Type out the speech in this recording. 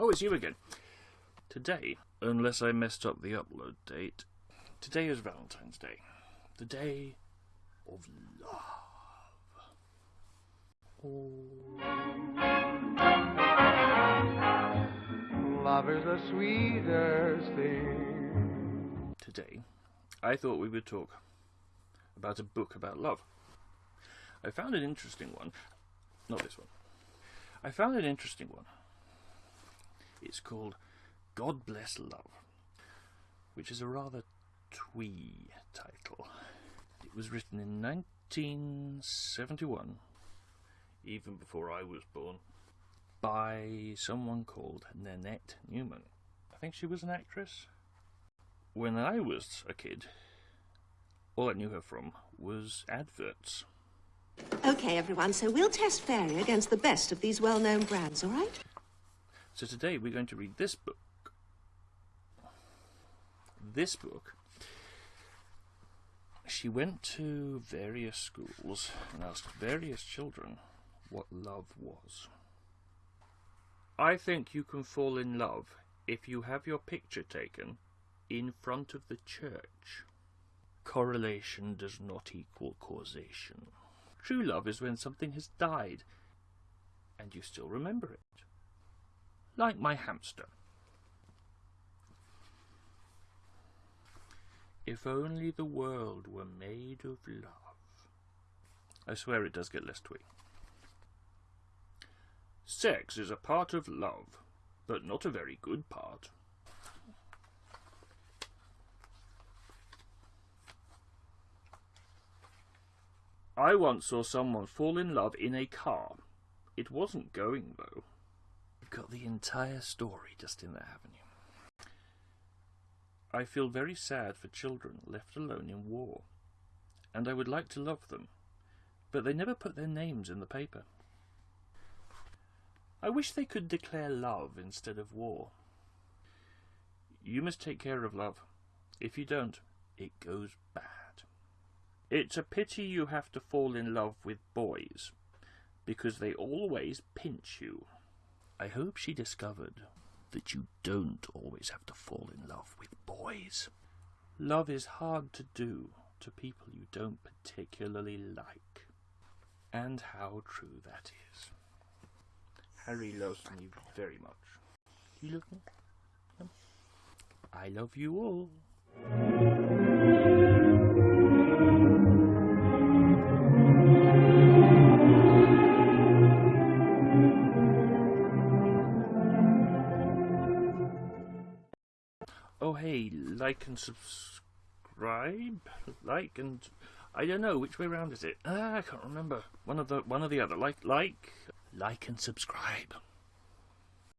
Oh, it's you again. Today, unless I messed up the upload date, today is Valentine's Day. The day of love. Oh. Love is the sweetest thing. Today, I thought we would talk about a book about love. I found an interesting one. Not this one. I found an interesting one. It's called God Bless Love, which is a rather twee title. It was written in 1971, even before I was born, by someone called Nanette Newman. I think she was an actress. When I was a kid, all I knew her from was adverts. Okay, everyone, so we'll test Fairy against the best of these well-known brands, all right? So today we're going to read this book. This book. She went to various schools and asked various children what love was. I think you can fall in love if you have your picture taken in front of the church. Correlation does not equal causation. True love is when something has died and you still remember it like my hamster. If only the world were made of love. I swear it does get less twee. Sex is a part of love, but not a very good part. I once saw someone fall in love in a car. It wasn't going, though. You've got the entire story just in there, haven't you? I feel very sad for children left alone in war, and I would like to love them, but they never put their names in the paper. I wish they could declare love instead of war. You must take care of love. If you don't, it goes bad. It's a pity you have to fall in love with boys, because they always pinch you. I hope she discovered that you don't always have to fall in love with boys. Love is hard to do to people you don't particularly like. And how true that is. Harry loves me very much. You love me? I love you all. Oh hey, like and subscribe? Like and I don't know which way round is it? Ah, I can't remember. One of the one of the other. Like like like and subscribe.